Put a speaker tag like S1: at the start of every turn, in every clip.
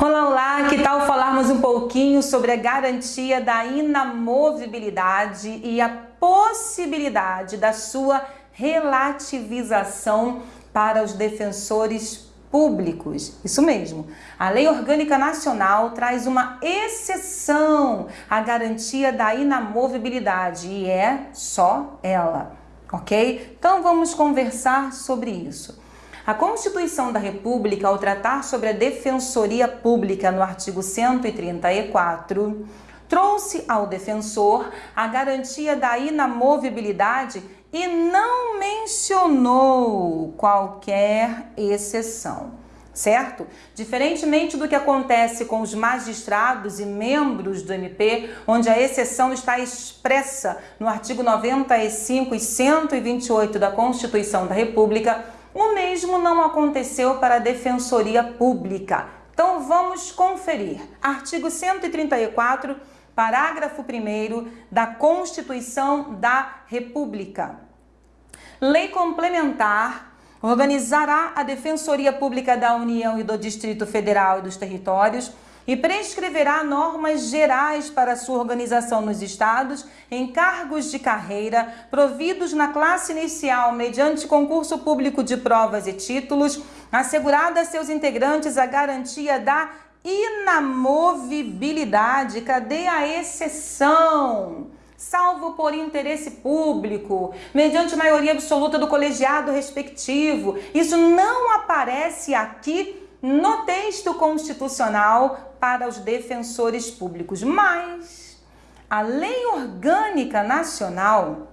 S1: Olá, olá! Que tal falarmos um pouquinho sobre a garantia da inamovibilidade e a possibilidade da sua relativização para os defensores públicos. Isso mesmo. A Lei Orgânica Nacional traz uma exceção à garantia da inamovibilidade e é só ela, ok? Então vamos conversar sobre isso. A Constituição da República, ao tratar sobre a Defensoria Pública no artigo 134, trouxe ao defensor a garantia da inamovibilidade e não mencionou qualquer exceção, certo? Diferentemente do que acontece com os magistrados e membros do MP, onde a exceção está expressa no artigo 95 e 128 da Constituição da República, o mesmo não aconteceu para a Defensoria Pública. Então vamos conferir. Artigo 134, parágrafo 1 da Constituição da República. Lei complementar organizará a Defensoria Pública da União e do Distrito Federal e dos Territórios e prescreverá normas gerais para sua organização nos estados em cargos de carreira providos na classe inicial mediante concurso público de provas e títulos, assegurada a seus integrantes a garantia da inamovibilidade. Cadê a exceção? salvo por interesse público, mediante maioria absoluta do colegiado respectivo. Isso não aparece aqui no texto constitucional para os defensores públicos, mas a Lei Orgânica Nacional,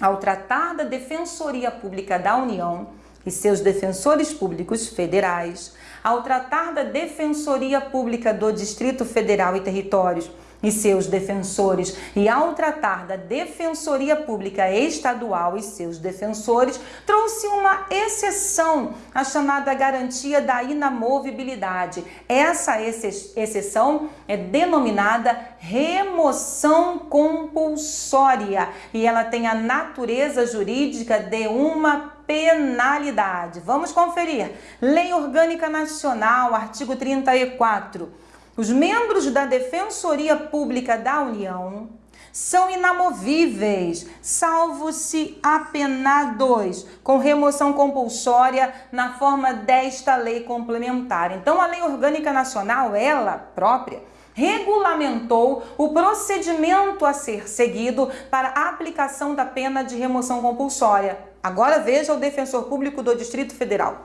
S1: ao tratar da Defensoria Pública da União e seus defensores públicos federais, ao tratar da Defensoria Pública do Distrito Federal e Territórios e seus defensores e ao tratar da Defensoria Pública Estadual e seus defensores, trouxe uma exceção, a chamada garantia da inamovibilidade. Essa exceção é denominada remoção compulsória e ela tem a natureza jurídica de uma penalidade. Vamos conferir. Lei Orgânica Nacional, artigo 34 os membros da Defensoria Pública da União são inamovíveis, salvo se apenados, com remoção compulsória na forma desta lei complementar. Então, a Lei Orgânica Nacional, ela própria, regulamentou o procedimento a ser seguido para a aplicação da pena de remoção compulsória. Agora veja o Defensor Público do Distrito Federal.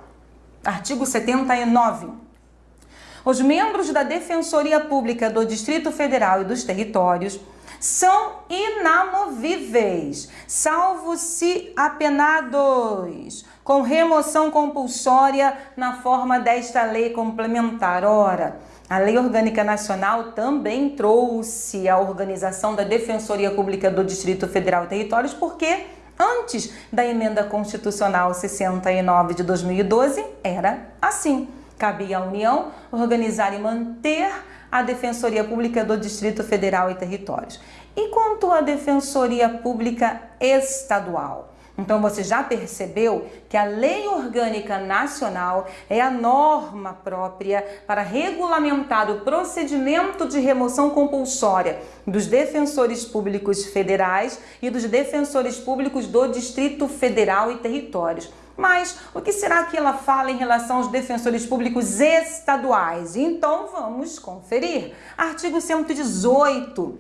S1: Artigo 79. Os membros da Defensoria Pública do Distrito Federal e dos Territórios são inamovíveis, salvo se apenados, com remoção compulsória na forma desta lei complementar. Ora, a Lei Orgânica Nacional também trouxe a organização da Defensoria Pública do Distrito Federal e Territórios, porque antes da emenda constitucional 69 de 2012 era assim. Cabia à União organizar e manter a Defensoria Pública do Distrito Federal e Territórios. E quanto à Defensoria Pública Estadual? Então você já percebeu que a Lei Orgânica Nacional é a norma própria para regulamentar o procedimento de remoção compulsória dos defensores públicos federais e dos defensores públicos do Distrito Federal e Territórios. Mas o que será que ela fala em relação aos defensores públicos estaduais? Então vamos conferir. Artigo 118.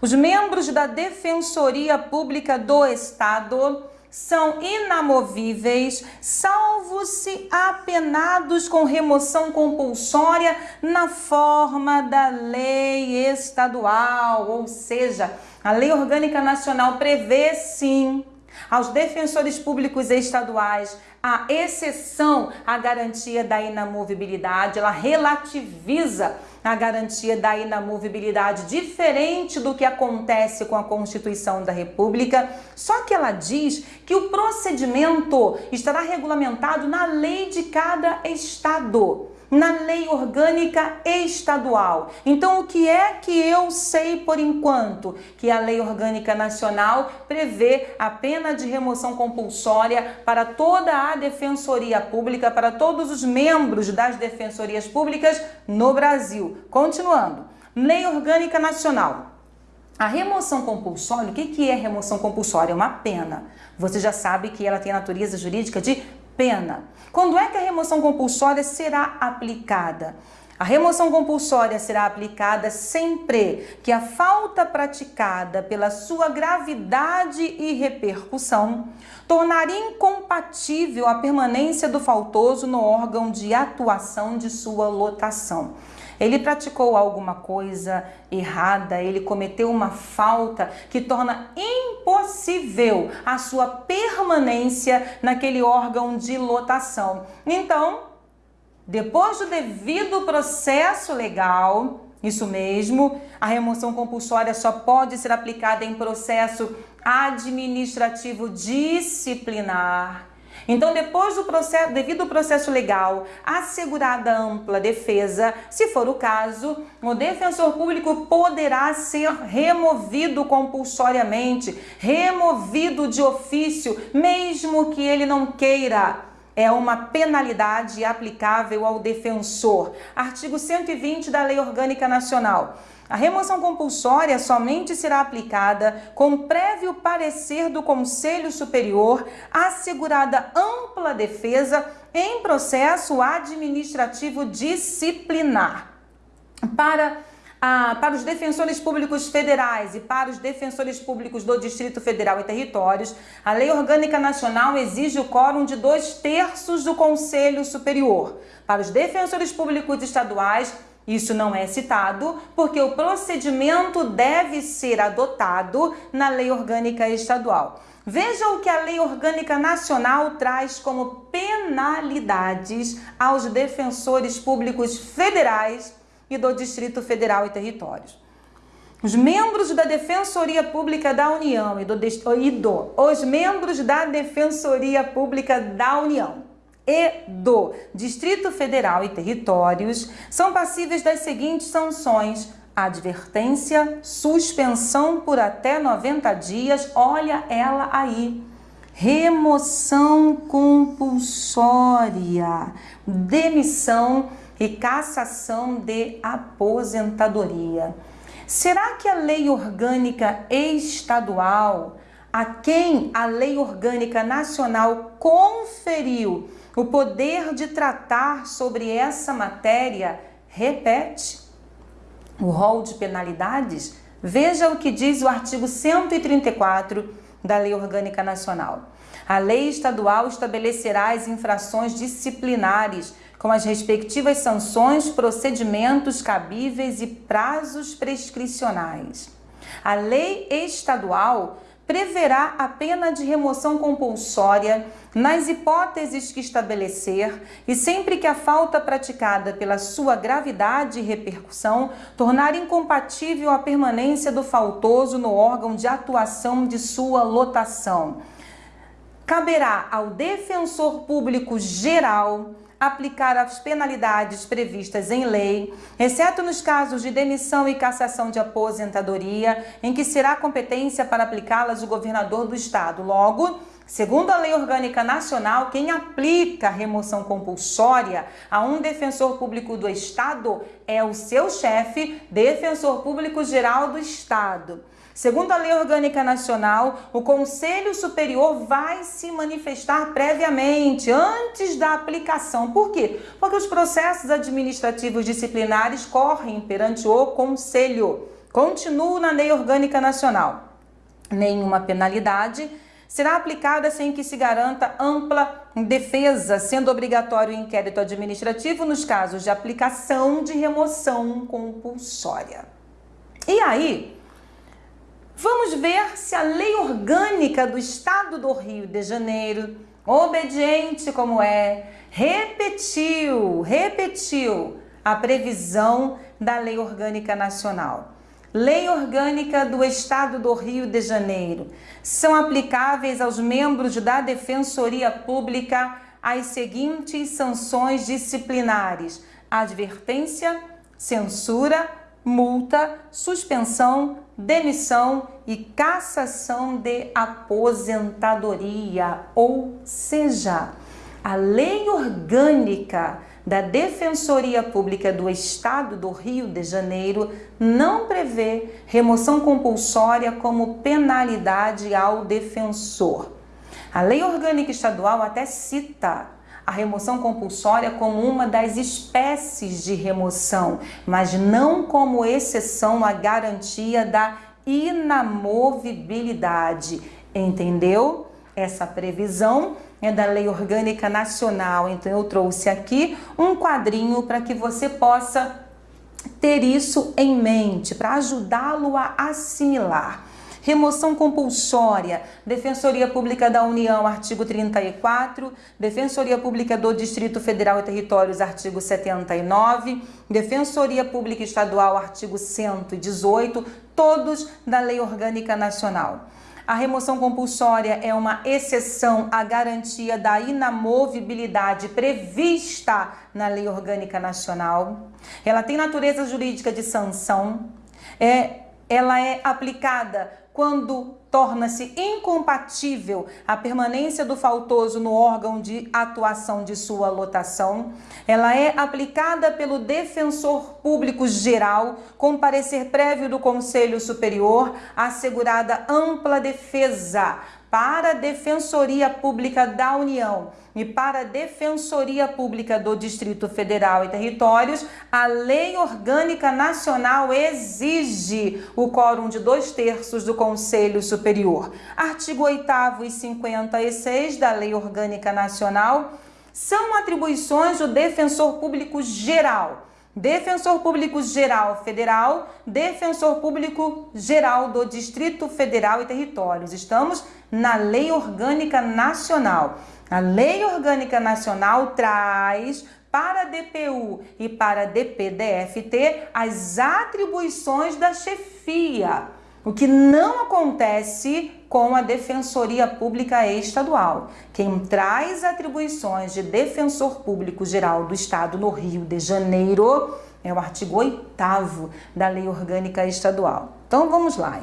S1: Os membros da Defensoria Pública do Estado são inamovíveis, salvo se apenados com remoção compulsória na forma da lei estadual, ou seja, a Lei Orgânica Nacional prevê sim aos defensores públicos estaduais, a exceção à garantia da inamovibilidade, ela relativiza a garantia da inamovibilidade, diferente do que acontece com a Constituição da República, só que ela diz que o procedimento estará regulamentado na lei de cada estado. Na lei orgânica estadual. Então, o que é que eu sei por enquanto? Que a lei orgânica nacional prevê a pena de remoção compulsória para toda a defensoria pública, para todos os membros das defensorias públicas no Brasil. Continuando. Lei Orgânica Nacional. A remoção compulsória, o que é remoção compulsória? É uma pena. Você já sabe que ela tem a natureza jurídica de pena. Quando é que a remoção compulsória será aplicada? A remoção compulsória será aplicada sempre que a falta praticada pela sua gravidade e repercussão tornar incompatível a permanência do faltoso no órgão de atuação de sua lotação. Ele praticou alguma coisa errada, ele cometeu uma falta que torna impossível a sua permanência naquele órgão de lotação. Então, depois do devido processo legal, isso mesmo, a remoção compulsória só pode ser aplicada em processo administrativo disciplinar então, depois do processo, devido ao processo legal, assegurada ampla defesa, se for o caso, o defensor público poderá ser removido compulsoriamente, removido de ofício, mesmo que ele não queira é uma penalidade aplicável ao defensor. Artigo 120 da Lei Orgânica Nacional. A remoção compulsória somente será aplicada com prévio parecer do Conselho Superior, assegurada ampla defesa em processo administrativo disciplinar. Para ah, para os defensores públicos federais e para os defensores públicos do Distrito Federal e Territórios, a Lei Orgânica Nacional exige o quórum de dois terços do Conselho Superior. Para os defensores públicos estaduais, isso não é citado porque o procedimento deve ser adotado na lei orgânica estadual. Veja o que a lei orgânica nacional traz como penalidades aos defensores públicos federais e do Distrito Federal e Territórios. Os membros da Defensoria Pública da União e do, e do os membros da Defensoria Pública da União e do Distrito Federal e Territórios são passíveis das seguintes sanções: advertência, suspensão por até 90 dias, olha ela aí. Remoção compulsória, demissão e cassação de aposentadoria. Será que a lei orgânica estadual, a quem a lei orgânica nacional conferiu o poder de tratar sobre essa matéria repete o rol de penalidades? Veja o que diz o artigo 134 da Lei Orgânica Nacional. A lei estadual estabelecerá as infrações disciplinares com as respectivas sanções, procedimentos cabíveis e prazos prescricionais. A lei estadual preverá a pena de remoção compulsória nas hipóteses que estabelecer e sempre que a falta praticada pela sua gravidade e repercussão tornar incompatível a permanência do faltoso no órgão de atuação de sua lotação. Caberá ao defensor público geral aplicar as penalidades previstas em lei, exceto nos casos de demissão e cassação de aposentadoria, em que será competência para aplicá-las o governador do estado. Logo, Segundo a Lei Orgânica Nacional, quem aplica remoção compulsória a um defensor público do Estado é o seu chefe, defensor público geral do Estado. Segundo a Lei Orgânica Nacional, o Conselho Superior vai se manifestar previamente, antes da aplicação. Por quê? Porque os processos administrativos disciplinares correm perante o Conselho. Continuo na Lei Orgânica Nacional. Nenhuma penalidade será aplicada sem que se garanta ampla defesa, sendo obrigatório o inquérito administrativo nos casos de aplicação de remoção compulsória. E aí, Vamos ver se a lei orgânica do Estado do Rio de Janeiro, obediente como é, repetiu, repetiu a previsão da Lei Orgânica Nacional. Lei Orgânica do Estado do Rio de Janeiro. São aplicáveis aos membros da Defensoria Pública as seguintes sanções disciplinares: advertência, censura, multa, suspensão, demissão e cassação de aposentadoria. Ou seja, a lei orgânica da Defensoria Pública do Estado do Rio de Janeiro não prevê remoção compulsória como penalidade ao defensor. A Lei Orgânica Estadual até cita a remoção compulsória como uma das espécies de remoção, mas não como exceção à garantia da inamovibilidade. Entendeu? Essa previsão é da Lei Orgânica Nacional. Então eu trouxe aqui um quadrinho para que você possa ter isso em mente, para ajudá-lo a assimilar. Remoção compulsória, Defensoria Pública da União, artigo 34, Defensoria Pública do Distrito Federal e Territórios, artigo 79, Defensoria Pública Estadual, artigo 118, todos da Lei Orgânica Nacional. A remoção compulsória é uma exceção à garantia da inamovibilidade prevista na Lei Orgânica Nacional. Ela tem natureza jurídica de sanção. É, ela é aplicada quando torna-se incompatível a permanência do faltoso no órgão de atuação de sua lotação. Ela é aplicada pelo defensor público geral, com parecer prévio do Conselho Superior, assegurada ampla defesa para a Defensoria Pública da União e para a Defensoria Pública do Distrito Federal e Territórios, a Lei Orgânica Nacional exige o quórum de dois terços do Conselho Superior. Artigo 8 e 56 da Lei Orgânica Nacional são atribuições do Defensor Público Geral Defensor Público Geral Federal, Defensor Público Geral do Distrito Federal e Territórios. Estamos na Lei Orgânica Nacional. A Lei Orgânica Nacional traz para a DPU e para a DPDFT as atribuições da chefia, o que não acontece com a Defensoria Pública Estadual. Quem traz atribuições de Defensor Público Geral do Estado no Rio de Janeiro é o artigo 8 da Lei Orgânica Estadual. Então vamos lá.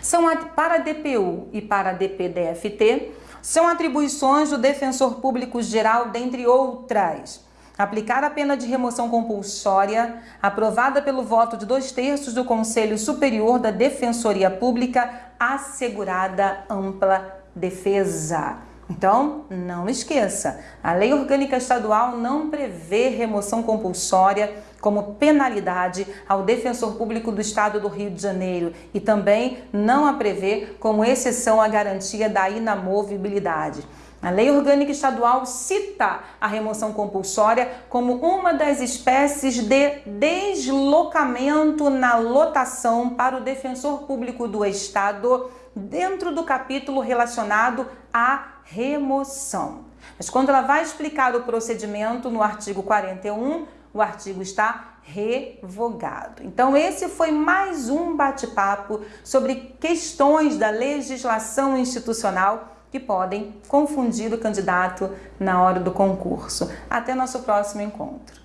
S1: São para a DPU e para a DPDFT são atribuições do Defensor Público Geral, dentre outras aplicar a pena de remoção compulsória, aprovada pelo voto de dois terços do Conselho Superior da Defensoria Pública, assegurada ampla defesa. Então, não esqueça, a Lei Orgânica Estadual não prevê remoção compulsória como penalidade ao defensor público do Estado do Rio de Janeiro e também não a prevê como exceção à garantia da inamovibilidade. A Lei Orgânica Estadual cita a remoção compulsória como uma das espécies de deslocamento na lotação para o defensor público do Estado dentro do capítulo relacionado à remoção. Mas quando ela vai explicar o procedimento no artigo 41, o artigo está revogado. Então esse foi mais um bate-papo sobre questões da legislação institucional que podem confundir o candidato na hora do concurso. Até nosso próximo encontro.